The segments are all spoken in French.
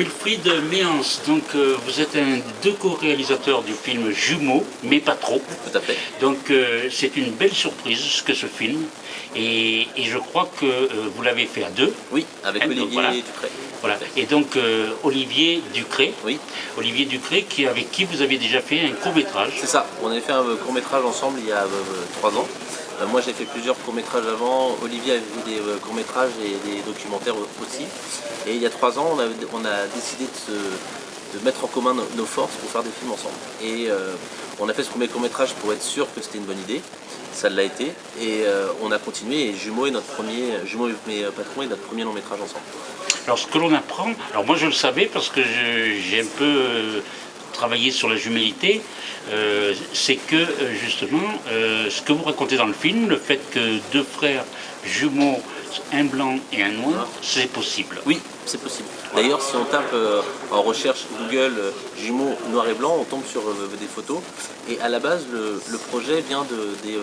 Wilfried Méance, donc euh, vous êtes un des deux co-réalisateurs du film Jumeaux, mais pas trop. Tout à fait. Donc euh, c'est une belle surprise que ce film. Et, et je crois que euh, vous l'avez fait à deux. Oui, avec donc Olivier voilà. Voilà. Et donc Olivier Ducré. Oui, Olivier Ducré, qui, avec qui vous avez déjà fait un court métrage. c'est ça. On avait fait un court métrage ensemble il y a trois ans. Euh, moi j'ai fait plusieurs courts métrages avant, Olivier avait fait des euh, courts métrages et des documentaires aussi. Et il y a trois ans on a, a décidé de, mettre en commun nos, forces pour faire des films ensemble. Et euh, on a fait ce premier court métrage pour être sûr que c'était une bonne idée. Ça l'a été. Et on a continué et Jumeaux est notre premier, Jumeaux et mes patrons est notre premier long métrage ensemble. Alors ce que l'on apprend, alors moi je le savais parce que j'ai un peu travaillé sur la jumélité, euh, c'est que euh, justement euh, ce que vous racontez dans le film, le fait que deux frères jumeaux, un blanc et un noir, c'est possible. Oui, c'est possible. D'ailleurs, si on tape euh, en recherche Google jumeaux noir et blanc, on tombe sur des photos. Et à la base, le, projet vient de, des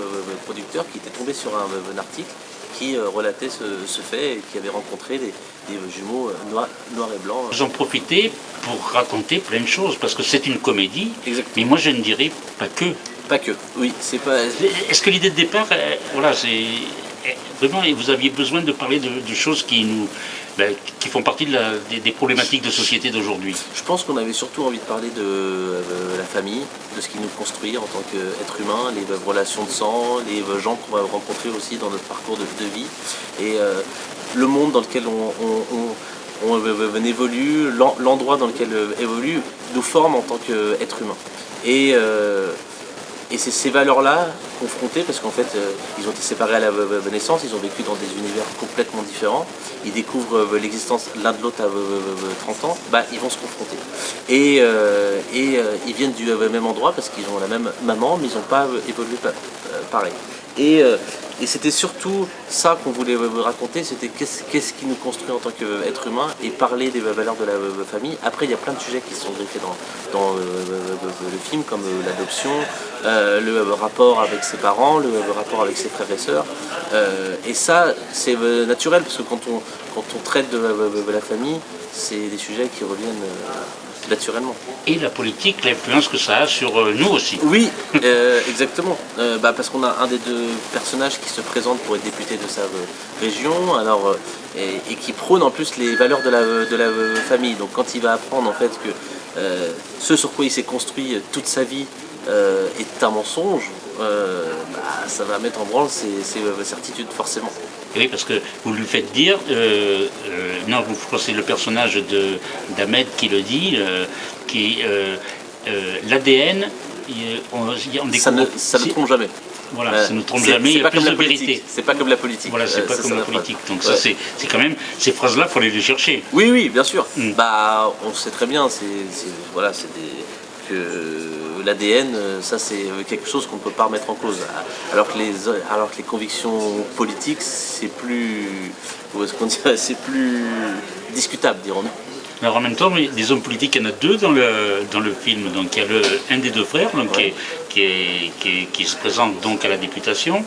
producteurs qui étaient tombés sur un article qui euh, relatait ce, ce fait et qui avaient rencontré des, des jumeaux euh, noirs noir et blanc. Vous en profitez pour raconter plein de choses parce que c'est une comédie, Exactement. mais moi je ne dirais pas que. Pas que. Oui, c'est pas. Est-ce que l'idée de départ, voilà, c'est vraiment, vous aviez besoin de parler de, de choses qui nous, ben, qui font partie de la- des, problématiques de société d'aujourd'hui. Je pense qu'on avait surtout envie de parler de euh, la famille, de ce qui nous construit en tant qu'être humain, les relations de sang, les gens qu'on va rencontrer aussi dans notre parcours de, vie, et euh, le monde dans lequel on, euh, évolue, l'en- l'endroit dans lequel évolue, nous forme en tant qu'être humain. Et, et c'est ces valeurs-là confrontées, parce qu'en fait, euh, ils ont été séparés à la naissance, ils ont vécu dans des univers complètement différents, ils découvrent euh, l'existence l'un de l'autre à v- v- v- 30 ans, bah, ils vont se confronter. Et, euh, et ils viennent du même endroit, parce qu'ils ont la même maman, mais ils n'ont pas évolué pa- pareil. Et, euh, et c'était surtout ça qu'on voulait euh, raconter, c'était qu'est-ce qui nous construit en tant qu'être humain et parler des valeurs de la euh, famille. Après, il y a plein de sujets qui sont griffés dans, euh, le film, comme l'adoption, le rapport avec ses parents, le rapport avec ses frères et sœurs. Et ça, c'est naturel, parce que quand on, traite de, la famille, c'est des sujets qui reviennent naturellement. Et la politique, l'influence que ça a sur euh, nous aussi. Oui, euh, exactement. Euh, bah, parce qu'on a un des deux personnages qui se présente pour être député de sa région, alors, et, et qui prône en plus les valeurs de la, de la famille. Donc quand il va apprendre en fait que ce sur quoi il s'est construit toute sa vie est un mensonge, bah, ça va mettre en branle ses, ses, certitudes forcément. Oui, parce que vous lui faites dire, euh, euh, non, vous- c'est le personnage d'Ahmed qui le dit, euh, qui l'ADN, on, Ça ne, ça ne trompe jamais. Voilà, ça ne trompe jamais, il c'est y a pas plus comme de vérité. C'est pas comme la politique. Voilà, c'est pas comme la politique. Donc Ouais. ça, c'est quand même, ces phrases-là, il faut aller les chercher. Oui, oui, bien sûr. Mm. Bah, on sait très bien, c'est, c'est- voilà, c'est des, que l'ADN, euh, ça c'est quelque chose qu'on ne peut pas remettre en cause. Alors que les, alors que les convictions politiques, c'est plus, c'est plus discutable, dirons-nous. Alors en même temps, des hommes politiques, il y en a deux dans le, dans le film. Donc il y a le, un des deux frères donc, qui, est- qui, est- qui est- qui se présente donc à la députation.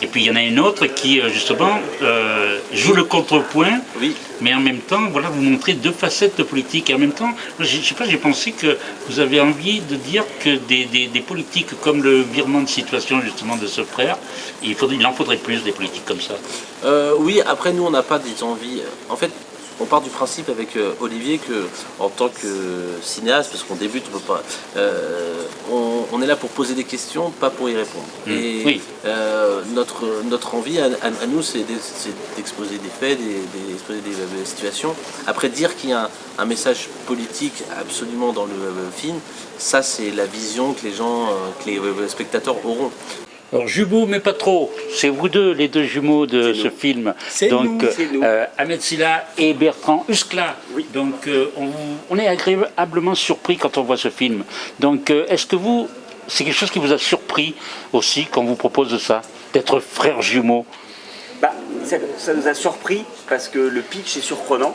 Et puis il y en a un autre qui euh, justement euh, joue le contrepoint. Oui, Mais en même temps, voilà, vous montrez deux facettes de politique. Et en même temps, je je sais pas, j'ai pensé que vous avez envie de dire que des, des- des politiques comme le virement de situation justement de ce frère, il, faudrait, il en faudrait plus des politiques comme ça. Euh, oui, après nous on n'a pas des envies. En fait, on part du principe avec euh, Olivier que en tant que cinéaste, parce qu'on débute, on peut pas. euh, on, on est là pour poser des questions, pas pour y répondre. Mm. Et Oui. euh, notre, notre envie à, à- à nous, c'est d'ex- c'est d'exposer des faits, des- d'exposer des, des situations. Après, dire qu'il y a un, un message politique absolument dans le film, ça c'est la vision que les gens, que les spectateurs auront. Alors jumeaux, mais pas trop. C'est vous deux, les deux jumeaux de ce nous. film. C'est Donc nous, euh, Ahmed Silla et Bertrand Huskla. Oui. Donc euh, on, on est agréablement surpris quand on voit ce film. Donc euh, est-ce que vous, c'est quelque chose qui vous a surpris aussi quand on vous propose ça, d'être frères jumeaux Bah, ça, ça nous a surpris parce que le pitch est surprenant.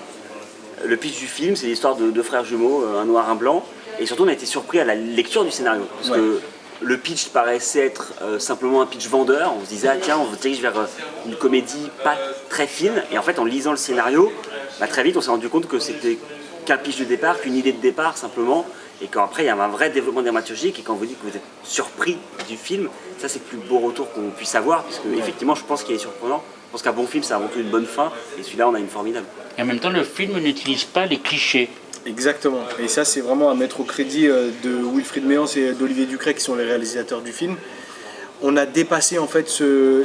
Le pitch du film, c'est l'histoire de deux frères jumeaux, euh, un noir, un blanc. Et surtout, on a été surpris à la lecture du scénario. Parce que le pitch paraissait être euh, simplement un pitch vendeur. On se disait, ah, tiens, on se dirige vers euh, une comédie pas très fine. Et en fait, en lisant le scénario, bah, très vite, on s'est rendu compte que c'était qu'un pitch de départ, qu'une idée de départ simplement, et qu'après il y a un vrai développement dramaturgique, et quand vous dites que vous êtes surpris du film, ça c'est le plus beau retour qu'on puisse avoir, parce que effectivement je pense qu'il est surprenant. Je pense qu'un bon film, c'est avant tout une bonne fin, et celui-là, on a une formidable. Et en même temps, le film n'utilise pas les clichés. Exactement. Et ça, c'est vraiment à mettre au crédit euh, de Wilfried Méance et d'Olivier Ducret, qui sont les réalisateurs du film. On a dépassé en fait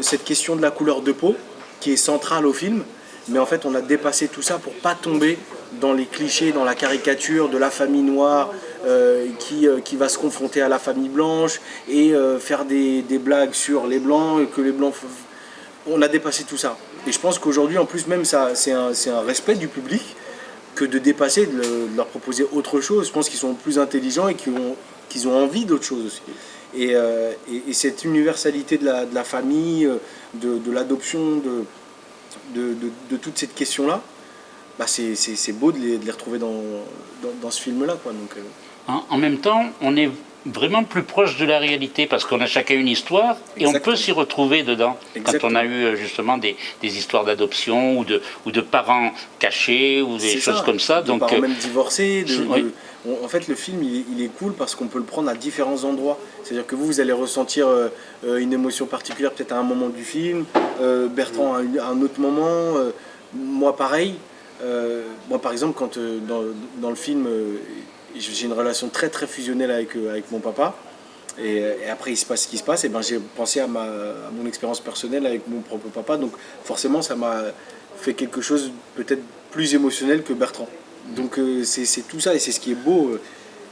cette question de la couleur de peau, qui est centrale au film, mais en fait, on a dépassé tout ça pour pas tomber dans les clichés, dans la caricature de la famille noire euh, qui, euh, qui, va se confronter à la famille blanche et faire des, des, blagues sur les blancs, que les blancs on a dépassé tout ça. Et je pense qu'aujourd'hui, en plus, même, c'est un, un, respect du public que de dépasser, de, leur proposer autre chose. Je pense qu'ils sont plus intelligents et qu'ils ont, qu'ils ont envie d'autre chose aussi. Euh, et, cette universalité de la, famille, de, de l'adoption, de, toute cette question-là, bah c'est beau de les, retrouver dans, dans, ce film-là. Euh. en, en, même temps, on est vraiment plus proche de la réalité parce qu'on a chacun une histoire et on peut s'y retrouver dedans. Quand on a eu euh, justement des, des histoires d'adoption ou de, ou de parents cachés ou des choses comme ça. De donc, parents euh, même divorcés. en fait, le film, il, est cool parce qu'on peut le prendre à différents endroits. C'est-à-dire que vous, vous allez ressentir euh, une émotion particulière peut-être à un moment du film, Bertrand à, un autre moment, moi pareil. moi, par exemple, quand dans, dans le film j'ai une relation très très fusionnelle avec, euh, avec mon papa. Et, après, il se passe ce qui se passe. Et ben, j'ai pensé à, ma, à mon expérience personnelle avec mon propre papa. Donc, forcément, ça m'a fait quelque chose peut-être plus émotionnel que Bertrand. Donc, euh, c'est tout ça. Et c'est ce qui est beau. Euh,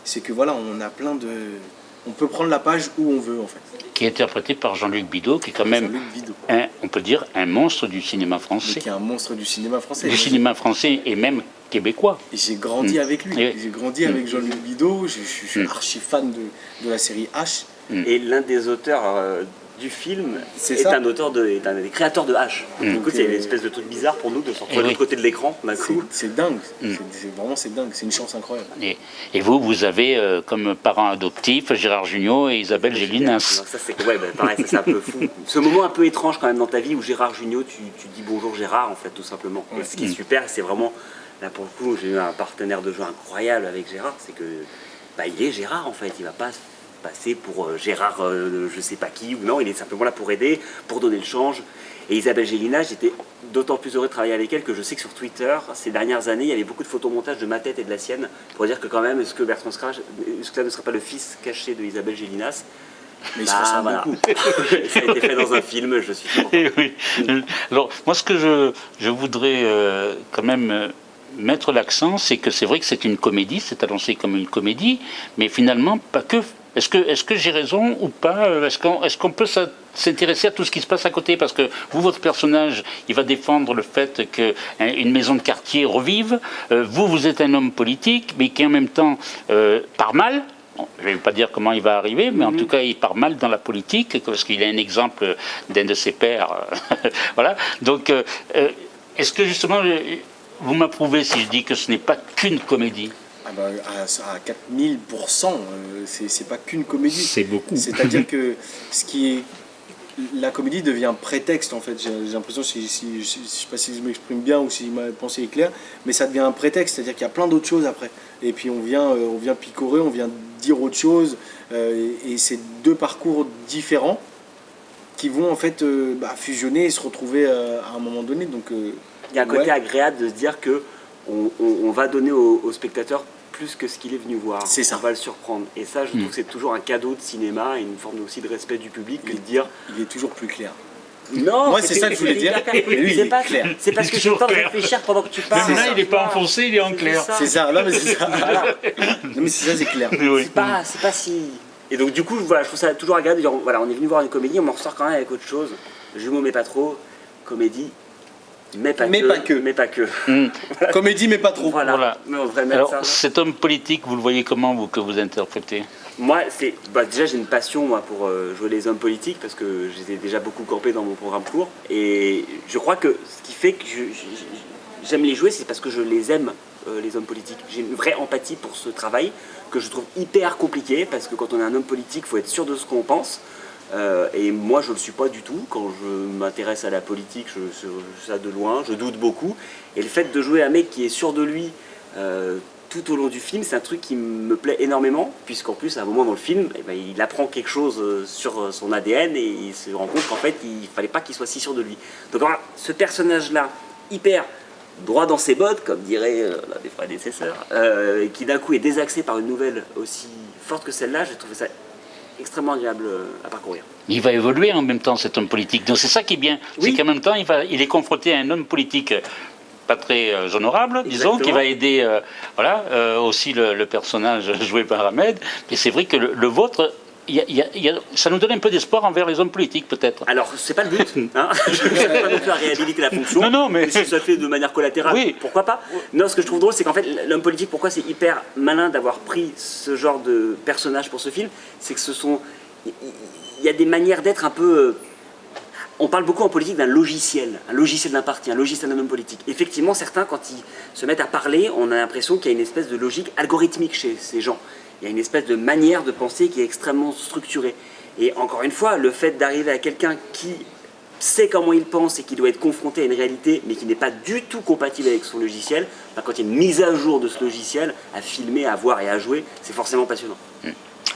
c'est que voilà, on a plein de. On peut prendre la page où on veut, en fait qui est interprété par Jean-Luc Bidot, qui est quand même, un, on peut dire, un monstre du cinéma français. qui est un monstre du cinéma français. Du cinéma français et même québécois. Et j'ai grandi avec lui. J'ai grandi avec. Jean-Luc Bidot. Je, suis mm. archi fan de, de, la série H. Et l'un des auteurs euh, du film est, un auteur de, est un des créateurs de H. Du coup, c'est une espèce de truc bizarre pour nous de se retrouver de l'autre côté de l'écran d'un coup. C'est dingue, c'est vraiment c'est dingue, c'est une chance incroyable. Et, et vous, vous avez euh, comme parents adoptifs Gérard Jugnot et Isabelle Gélinas. Ça c'est ouais, bah, pareil, c'est un peu fou. Ce moment un peu étrange quand même dans ta vie où Gérard Jugnot, tu, tu dis bonjour Gérard en fait tout simplement. Et ce qui est super, c'est vraiment là pour le coup, j'ai eu un partenaire de jeu incroyable avec Gérard, c'est que bah, il est Gérard en fait, il va pas passer pour euh, Gérard euh, je sais pas qui, ou non, il est simplement là pour aider, pour donner le change. Et Isabelle Gélina, j'étais d'autant plus heureux de travailler avec elle que je sais que sur Twitter, ces dernières années, il y avait beaucoup de photomontages de ma tête et de la sienne, pour dire que quand même, est-ce que Bertrand Scrage, est-ce que ça ne serait pas le fils caché de Isabelle Gélinas? Mais il se bah, voilà. beaucoup. ça a été fait dans un film, je suis eh oui. Alors, moi, ce que je, je voudrais euh, quand même mettre l'accent, c'est que c'est vrai que c'est une comédie, c'est annoncé comme une comédie, mais finalement, pas que est-ce que, est que j'ai raison ou pas? Euh, Est-ce qu'on est qu'on peut s'intéresser à tout ce qui se passe à côté? Parce que vous, votre personnage, il va défendre le fait qu'une hein, maison de quartier revive. Euh, vous, vous êtes un homme politique, mais qui en même temps euh, part mal. Je ne vais pas dire comment il va arriver, mais en mhm. tout cas, il part mal dans la politique, parce qu'il a un exemple d'un de ses pères. voilà. Donc, est-ce que justement, vous m'approuvez si je dis que ce n'est pas qu'une comédie ah bah, à, 4000%, euh, c'est pas qu'une comédie. C'est beaucoup. C'est-à-dire que ce qui est la comédie devient un prétexte en fait. J'ai l'impression, si, si, je ne sais pas si je m'exprime bien ou si ma pensée est claire, mais ça devient un prétexte, c'est-à-dire qu'il y a plein d'autres choses après. Et puis on vient, euh, on vient picorer, on vient dire autre chose, euh, et, c'est deux parcours différents qui vont en fait bah, fusionner et se retrouver à un moment donné. Donc, il y a un côté agréable de se dire que on, va donner au, spectateur plus que ce qu'il est venu voir. C'est ça. On va le surprendre. Et ça, je trouve mm. que c'est toujours un cadeau de cinéma et une forme aussi de respect du public que de dire... Il est toujours plus clair. Non, moi c'est ça que je voulais dire. C'est pas clair. C'est parce que je suis en train de réfléchir pendant que tu parles. là, il n'est pas enfoncé, il est en clair. C'est ça. Non, mais c'est ça. Non, mais c'est ça, c'est clair. C'est pas, pas si. Et donc du coup, voilà, je trouve ça toujours agréable de dire, voilà, on est venu voir une comédie, on en ressort quand même avec autre chose. Jumeaux mais pas trop, comédie, mais pas, que, Mais pas que. Hmm. Comédie, mais pas trop. Voilà. Alors, cet homme politique, vous le voyez comment, vous, que vous interprétez? Moi, c'est bah, déjà, j'ai une passion moi, pour euh, jouer les hommes politiques, parce que j'ai déjà beaucoup campé dans mon programme court. Et je crois que ce qui fait que j'aime les jouer, c'est parce que je les aime, euh, les hommes politiques. J'ai une vraie empathie pour ce travail, que je trouve hyper compliqué, parce que quand on est un homme politique, il faut être sûr de ce qu'on pense. Euh, et moi, je ne le suis pas du tout. Quand je m'intéresse à la politique, je, suis ça de loin, je doute beaucoup. Et le fait de jouer un mec qui est sûr de lui, euh, tout au long du film, c'est un truc qui me plaît énormément, puisqu'en plus, à un moment dans le film, eh ben, il apprend quelque chose euh, sur son ADN et il se rend compte qu'en fait, il fallait pas qu'il soit si sûr de lui. Donc voilà, ce personnage-là, hyper droit dans ses bottes, comme dirait euh, l'un des prédécesseurs, euh, qui d'un coup est désaxé par une nouvelle aussi forte que celle-là, j'ai trouvé ça extrêmement agréable euh, à parcourir. Il va évoluer en même temps, cet homme politique. Donc c'est ça qui est bien. Oui. C'est qu'en même temps, il, va, il est confronté à un homme politique pas très euh, honorable, disons, qui va aider euh, voilà, euh, aussi le, le personnage joué par Ahmed. Et c'est vrai que le, le vôtre, y a- y a- ça nous donne un peu d'espoir envers les hommes politiques, peut-être. Alors, c'est pas le but, hein je ne pas non plus à réhabiliter la fonction. Non, non, mais- si ça fait de manière collatérale, Oui. pourquoi pas Non, ce que je trouve drôle, c'est qu'en fait, l'homme politique, pourquoi c'est hyper malin d'avoir pris ce genre de personnage pour ce film C'est que ce sont. Il il y a des manières d'être un peu. euh, On parle beaucoup en politique d'un logiciel, un logiciel d'un parti, un logiciel d'un homme politique. Effectivement, certains, quand ils se mettent à parler, on a l'impression qu'il y a une espèce de logique algorithmique chez ces gens. Il y a une espèce de manière de penser qui est extrêmement structurée. Et encore une fois, le fait d'arriver à quelqu'un qui sait comment il pense et qui doit être confronté à une réalité, mais qui n'est pas du tout compatible avec son logiciel, ben, quand il y a une mise à jour de ce logiciel, à filmer, à voir et à jouer, c'est forcément passionnant.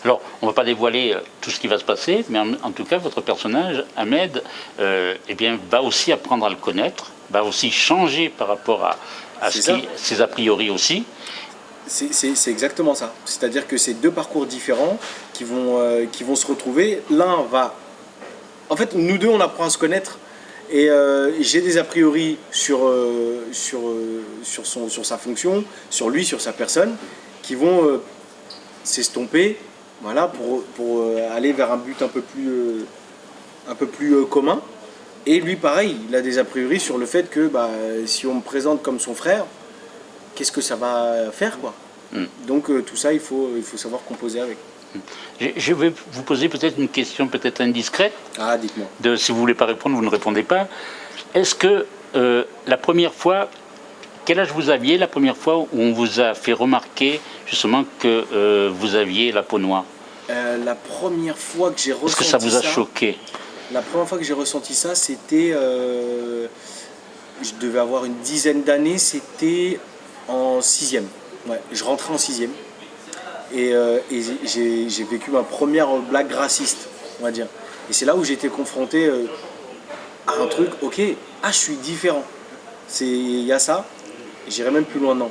Alors, on ne va pas dévoiler euh, tout ce qui va se passer, mais en, en tout cas, votre personnage, Ahmed, euh, eh bien, va aussi apprendre à le connaître, va aussi changer par rapport à, ce qui, ses a priori aussi. C'est- exactement ça. C'est-à-dire que c'est deux parcours différents qui vont, euh, qui vont se retrouver. L'un va... En fait, nous deux, on apprend à se connaître. Et euh, j'ai des a priori sur, euh, sur, sur, son, sur sa fonction, sur lui, sur sa personne, qui vont s'estomper voilà, pour, pour aller vers un but un peu plus, un peu plus commun. Et lui, pareil, il a des a priori sur le fait que bah, si on me présente comme son frère, qu'est-ce que ça va faire quoi Mm. Donc euh, tout ça, il faut, il faut savoir composer avec. Je, je vais vous poser peut-être une question peut-être indiscrète. Ah, dites-moi. Si vous ne voulez pas répondre, vous ne répondez pas. Est-ce que euh, la première fois, quel âge vous aviez la première fois où on vous a fait remarquer justement que euh, vous aviez la peau noire? La première fois que j'ai Est-ce ressenti que ça vous a choqué? La première fois que j'ai ressenti ça, c'était. je devais avoir une dizaine d'années, c'était en sixième. Ouais, je rentrais en sixième. Et, euh, et j'ai vécu ma première blague raciste, on va dire. Et c'est là où j'ai été confronté euh, à un truc, ok, ah, je suis différent. Il y a ça, j'irai même plus loin, non.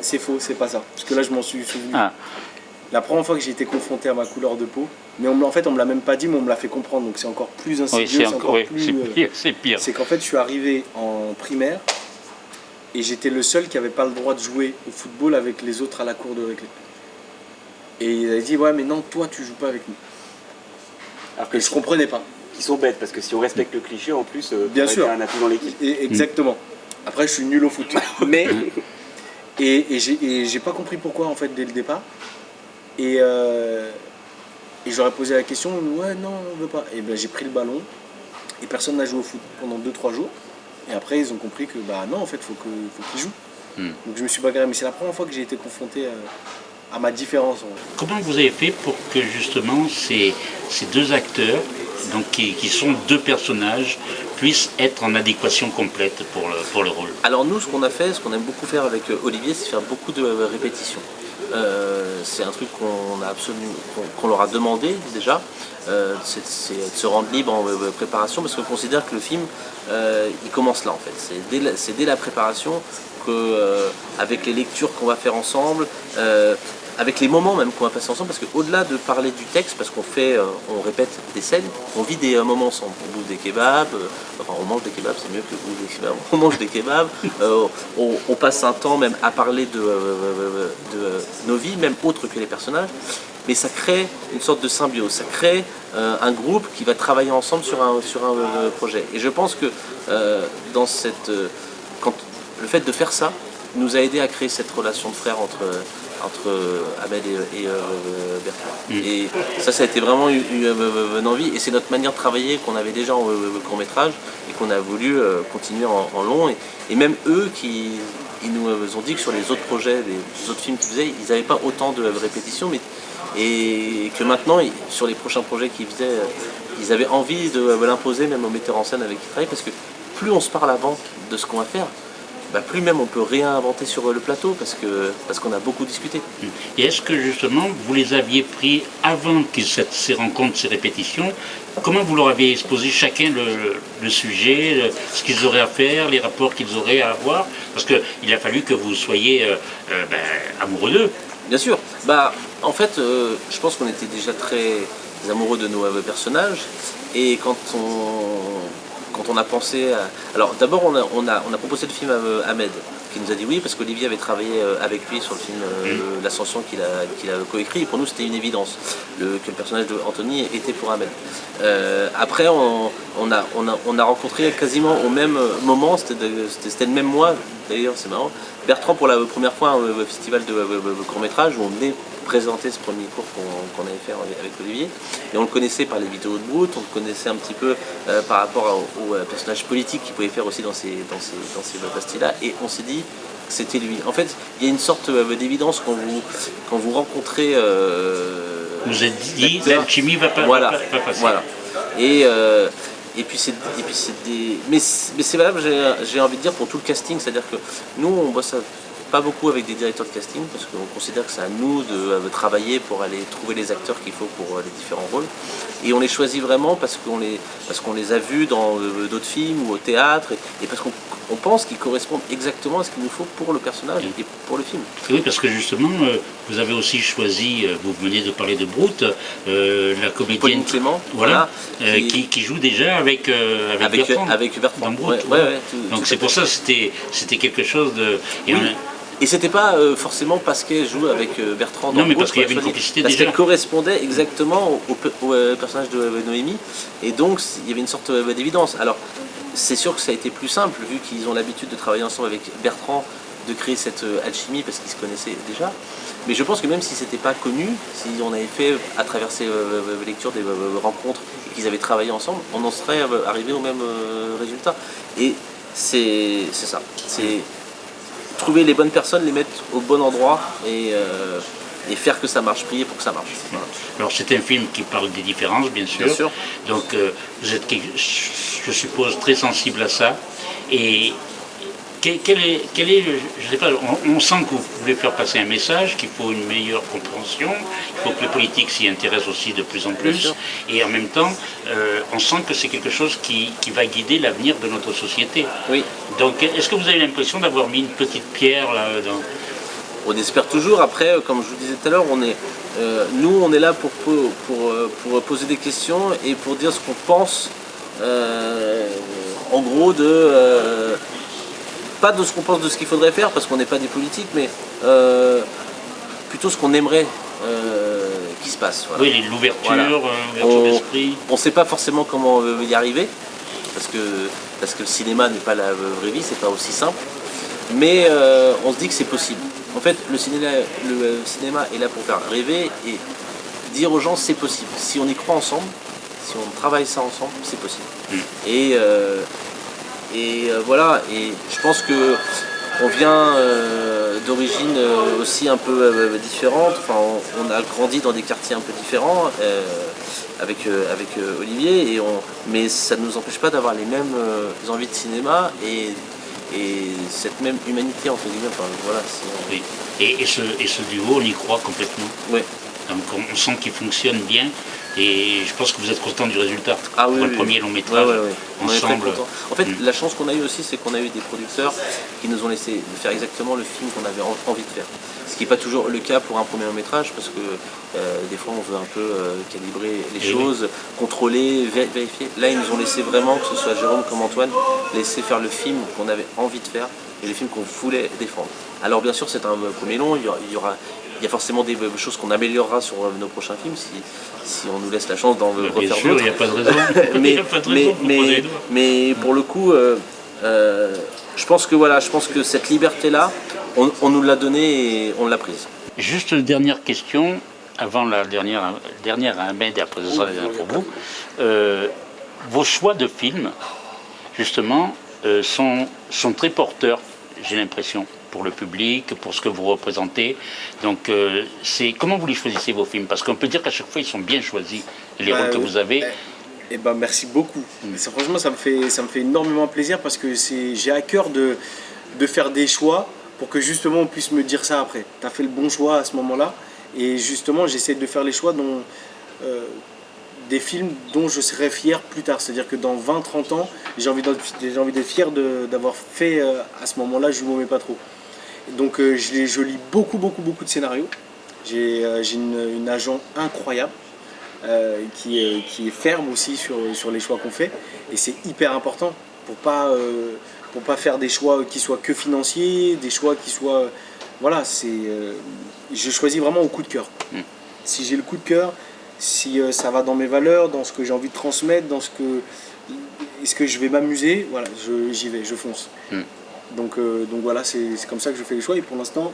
C'est faux, c'est pas ça. Parce que là, je m'en suis souvenu. Ah, La première fois que j'ai été confronté à ma couleur de peau, mais on en fait on me l'a même pas dit, mais on me l'a fait comprendre, donc c'est encore plus insidieux, oui, c'est encore, oui, plus, euh, pire. C'est pire. c'est qu'en fait je suis arrivé en primaire et j'étais le seul qui avait pas le droit de jouer au football avec les autres à la cour de récré. Et il a dit ouais mais non toi tu joues pas avec nous. Alors que Et je comprenais pas. Ils sont bêtes, parce que si on respecte le cliché, en plus, euh, Bien sûr. un atout dans l'équipe. Et- exactement. Après je suis nul au foot, mais et, j'ai et j'ai pas compris pourquoi en fait dès le départ. Et, euh, et j'aurais posé la question, ouais, non, on veut pas. Et ben j'ai pris le ballon et personne n'a joué au foot pendant 2-3 jours. Et après, ils ont compris que, bah non, en fait, faut que, faut qu'ils jouent. Hmm. Donc je me suis bagarré, mais c'est la première fois que j'ai été confronté à, à ma différence. en fait. Comment vous avez fait pour que justement ces, ces deux acteurs, donc qui, qui sont deux personnages, puissent être en adéquation complète pour le, pour le rôle? Alors nous, ce qu'on a fait, ce qu'on aime beaucoup faire avec euh, Olivier, c'est faire beaucoup de euh, répétitions. Euh, c'est un truc qu'on leur a demandé déjà. Euh, c'est de se rendre libre en euh, préparation parce qu'on considère que le film, il commence là en fait. C'est dès, dès la préparation que, avec les lectures qu'on va faire ensemble, avec les moments même qu'on va passer ensemble, parce qu'au-delà de parler du texte, parce qu'on fait, euh, on répète des scènes, on vit des moments ensemble. On bouffe des kebabs, euh, enfin on mange des kebabs, c'est mieux que bouffer des kebabs. On mange des kebabs, euh, on, passe un temps même à parler de, nos vies, même autres que les personnages. Mais ça crée une sorte de symbiose, ça crée un groupe qui va travailler ensemble sur un, sur un projet. Et je pense que dans cette, quand, le fait de faire ça nous a aidé à créer cette relation de frère entre, entre Ahmed et, et, euh, Bertrand. Et ça, ça a été vraiment une, envie. Et c'est notre manière de travailler qu'on avait déjà en euh, court métrage et qu'on a voulu euh, continuer en, en long. Et, et même eux qui ils nous ont dit que sur les autres projets, les autres films qu'ils faisaient, ils n'avaient pas autant de répétitions. Mais, et que maintenant, sur les prochains projets qu'ils faisaient, ils avaient envie de l'imposer même aux metteurs en scène avec qui ils travaillent. Parce que plus on se parle avant de ce qu'on va faire, bah, plus même on peut réinventer sur le plateau parce que parce qu'on a beaucoup discuté. Et est-ce que justement vous les aviez pris avant cette- ces rencontres, ces répétitions? Comment vous leur aviez exposé chacun le, le sujet, le- ce qu'ils auraient à faire, les rapports qu'ils auraient à avoir? Parce qu'il a fallu que vous soyez euh, euh, ben, amoureux d'eux. Bien sûr. Bah, en fait, euh, je pense qu'on était déjà très amoureux de nos euh, personnages. Et quand on, quand on a pensé à... Alors d'abord, on a, on, a, on a proposé le film à Ahmed, qui nous a dit oui, parce qu'Olivier avait travaillé euh, avec lui sur le film euh, L'Ascension qu'il a, coécrit. Et pour nous, c'était une évidence le, que le personnage de Anthony était pour Ahmed. Euh, après, on, on a, on, a, on a rencontré quasiment au même moment, c'était le même mois, d'ailleurs, c'est marrant, Bertrand pour la première fois au festival de court-métrage où on venait présenter ce premier cours qu'on qu'on avait fait avec Olivier. Et on le connaissait par les vidéos de Brut, on le connaissait un petit peu euh, par rapport au, au, euh, personnage politique qu'il pouvait faire aussi dans ces, dans ces, dans ces pastilles-là. Et on s'est dit que c'était lui. En fait, il y a une sorte euh, d'évidence quand vous, quand vous rencontrez... Euh, Vous êtes dit, l'alchimie va pas, voilà, va pas- va passer. voilà. Et, euh, et puis c'est des mais c'est mais c'est valable j'ai envie de dire pour tout le casting c'est à dire que nous on bosse pas beaucoup avec des directeurs de casting parce qu'on considère que c'est à nous de, euh, travailler pour aller trouver les acteurs qu'il faut pour euh, les différents rôles et on les choisit vraiment parce qu'on les parce qu'on les a vus dans euh, d'autres films ou au théâtre et, et parce qu'on on pense qu'ils correspondent exactement à ce qu'il nous faut pour le personnage et pour le film. Oui, parce que justement, euh, vous avez aussi choisi, vous venez de parler de Brut, euh, la comédienne Pauline Clément, voilà, voilà, euh, qui- joue déjà avec, avec, Avec, Bertrand. avec Ouais, ouais, ouais, Donc c'est pour ça que c'était c'était quelque chose de... et Oui. on- Et c'était pas euh, forcément parce qu'elle joue avec euh, Bertrand dans Non, mais parce qu'il y avait une complicité Parce qu'elle correspondait exactement au, au pe- au, euh, personnage de Noémie. Et donc, il y avait une sorte d'évidence. Alors, c'est sûr que ça a été plus simple, vu qu'ils ont l'habitude de travailler ensemble avec Bertrand, de créer cette alchimie, parce qu'ils se connaissaient déjà. Mais je pense que même si c'était pas connu, si on avait fait à travers ces lectures des rencontres et qu'ils avaient travaillé ensemble, on en serait arrivé au même résultat. Et c'est c'est ça. C'est trouver les bonnes personnes, les mettre au bon endroit et, euh, et faire que ça marche, prier pour que ça marche. Voilà. Alors c'est un film qui parle des différences, bien sûr. Bien sûr. Donc euh, vous êtes, je suppose, très sensible à ça. Et quel, quel est, quel est le- je sais pas, on, on sent que vous voulez faire passer un message, qu'il faut une meilleure compréhension, il faut que les politiques s'y intéressent aussi de plus en plus. Et en même temps, euh, on sent que c'est quelque chose qui, qui va guider l'avenir de notre société. Oui, Donc est-ce que vous avez l'impression d'avoir mis une petite pierre là, dans... on espère toujours. Après, euh, comme je vous disais tout à l'heure, on est, euh, nous, on est là pour, po- pour, pour poser des questions et pour dire ce qu'on pense, euh, en gros, de. Euh, pas de ce qu'on pense de ce qu'il faudrait faire, parce qu'on n'est pas des politiques, mais euh, plutôt ce qu'on aimerait euh, qu'il se passe. voilà. Oui, l'ouverture, euh, l'ouverture On- d'esprit. On ne sait pas forcément comment on veut y arriver, parce que, parce que le cinéma n'est pas la vraie vie, c'est pas aussi simple. Mais euh, on se dit que c'est possible. En fait, le cinéma, le euh, cinéma est là pour faire rêver et dire aux gens c'est possible. Si on y croit ensemble, si on travaille ça ensemble, c'est possible. Mm. Et, euh, et euh, voilà, et je pense que on vient euh, d'origine euh, aussi un peu euh, différente. Enfin, on, on a grandi dans des quartiers un peu différents euh, avec, avec Olivier, et on, mais ça ne nous empêche pas d'avoir les mêmes envies de cinéma et, et cette même humanité entre guillemets. Enfin, voilà, Oui. Et, et ce, et ce duo, on y croit complètement. ouais. Donc on, on sent qu'il fonctionne bien et je pense que vous êtes content du résultat. Ah oui, Pour oui, le premier oui. long métrage, ensemble. En fait, Mm. la chance qu'on a eu aussi, c'est qu'on a eu des producteurs qui nous ont laissé faire exactement le film qu'on avait en- envie de faire. Ce qui n'est pas toujours le cas pour un premier long métrage, parce que euh, des fois, on veut un peu euh, calibrer les Eh choses, contrôler, vé- vérifier. Là, ils nous ont laissé vraiment, que ce soit Jérôme comme Antoine, laisser faire le film qu'on avait envie de faire et le film qu'on voulait défendre. Alors, bien sûr, c'est un euh, premier long, il y aura- il y a forcément des choses qu'on améliorera sur euh, nos prochains films si, si on nous laisse la chance d'en Bien refaire sûr, d'autres il n'y a pas de raison. Il mais, n'y a pas de mais, raison pour mais, mais le coup, euh, euh, je pense que voilà, je pense que cette liberté-là, on, on nous l'a donnée et on l'a prise. Juste une dernière question, avant la dernière, dernière à Ahmed et après pour vous. Euh, vos choix de films, justement, euh, sont, sont très porteurs, j'ai l'impression, pour le public, pour ce que vous représentez. Donc, euh, c'est comment vous les choisissez vos films? Parce qu'on peut dire qu'à chaque fois, ils sont bien choisis, les Bah, rôles que vous avez. Eh ben, merci beaucoup. Ça, franchement, ça me, fait, ça me fait énormément plaisir parce que j'ai à cœur de, de faire des choix pour que justement on puisse me dire ça après. Tu as fait le bon choix à ce moment-là. Et justement, j'essaie de faire les choix dont, euh, des films dont je serai fier plus tard. C'est-à-dire que dans 20-30 ans, j'ai envie d'être fier d'avoir fait euh, à ce moment-là Je ne pas trop. Donc euh, je, je, lis beaucoup, beaucoup, beaucoup de scénarios. J'ai une, une, agent incroyable. qui, est, qui est ferme aussi sur, sur les choix qu'on fait et c'est hyper important pour pas pour pas faire des choix qui soient que financiers, des choix qui soient... Voilà, c'est... Euh, je choisis vraiment au coup de cœur. Mm. Si j'ai le coup de cœur, si euh, ça va dans mes valeurs, dans ce que j'ai envie de transmettre, dans ce que... Est-ce que je vais m'amuser Voilà, j'y vais, je fonce. Mm. Donc, euh, donc voilà, c'est comme ça que je fais les choix et pour l'instant,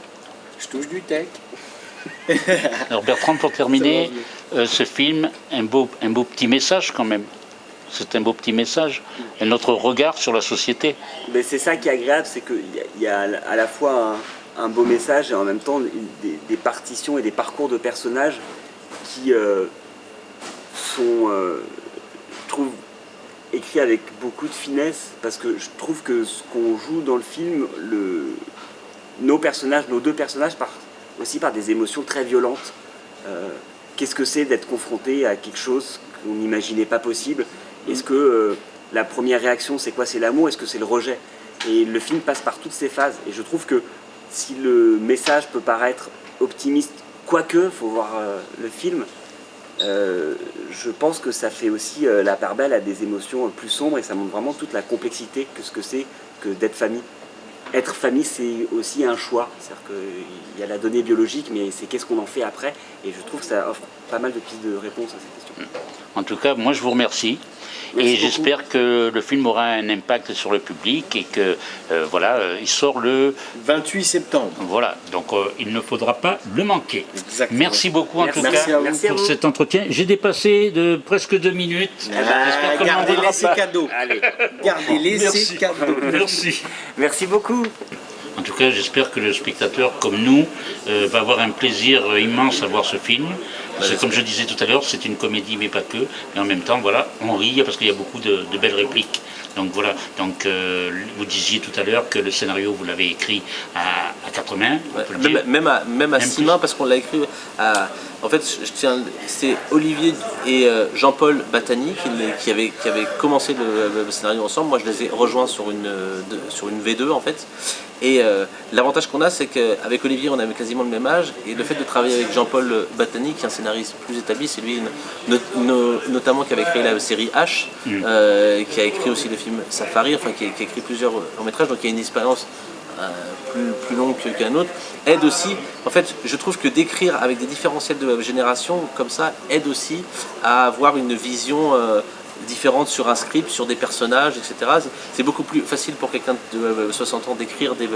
je touche du tech. Alors Bertrand, pour terminer, ce film, un beau, un beau petit message quand même c'est un beau petit message. Et notre regard sur la société. Mais c'est ça qui est agréable, c'est qu'il y, a à la fois un, beau message et en même temps des, partitions et des parcours de personnages qui euh, sont, euh, je écrits avec beaucoup de finesse parce que je trouve que ce qu'on joue dans le film, le, nos personnages, nos deux personnages partent aussi par des émotions très violentes. Euh, qu'est-ce que c'est d'être confronté à quelque chose qu'on n'imaginait pas possible? Est-ce que euh, la première réaction, c'est quoi? C'est l'amour? Est-ce que c'est le rejet? Et le film passe par toutes ces phases. Et je trouve que si le message peut paraître optimiste, quoique, il faut voir euh, le film, euh, je pense que ça fait aussi la part belle à des émotions plus sombres et ça montre vraiment toute la complexité que ce que c'est que d'être famille. Être famille, c'est aussi un choix. C'est-à-dire qu'il y a la donnée biologique, mais c'est qu'est-ce qu'on en fait après. Et je trouve que ça offre pas mal de pistes de réponse à cette question. En tout cas, moi je vous remercie et j'espère que le film aura un impact sur le public et que euh, voilà, euh, il sort le 28 septembre. Voilà, donc euh, il ne faudra pas le manquer. Exactement. Merci beaucoup en tout cas pour cet entretien. J'ai dépassé de presque deux minutes. Ah, gardez-les ces cadeaux. Gardez-les ces cadeaux. Merci. Merci beaucoup. En tout cas, j'espère que le spectateur, comme nous, va avoir un plaisir immense à voir ce film. Parce que comme je disais tout à l'heure, c'est une comédie, mais pas que. Mais en même temps, voilà, on rit parce qu'il y a beaucoup de, belles répliques. Donc voilà, donc euh, vous disiez tout à l'heure que le scénario, vous l'avez écrit à, quatre mains. même, à, même à six mains, parce qu'on l'a écrit à... En fait, c'est Olivier et euh, Jean-Paul Batani qui, qui, avaient, qui avaient commencé le, scénario ensemble. Moi, je les ai rejoints sur une, sur une V2, en fait. Et euh, l'avantage qu'on a, c'est qu'avec Olivier, on avait quasiment le même âge. Et le fait de travailler avec Jean-Paul Batani, qui est un scénariste plus établi, c'est lui notamment qui avait créé la série H, mm. euh, qui a écrit aussi le film Safari, enfin qui a, écrit plusieurs longs métrages, donc il y a une expérience euh, plus, longue qu'un autre, aide aussi, en fait, je trouve que d'écrire avec des différentiels de génération comme ça, aide aussi à avoir une vision différentes sur un script, sur des personnages, etc. C'est beaucoup plus facile pour quelqu'un de 60 ans d'écrire des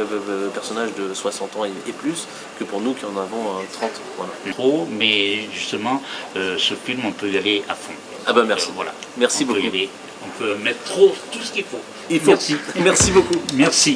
personnages de 60 ans et plus que pour nous qui en avons 30. Voilà. Trop, mais justement, euh, ce film, on peut y aller à fond. Ah ben merci. voilà. Merci beaucoup. on peut mettre trop tout ce qu'il faut. Il faut. Merci. Merci beaucoup. Merci.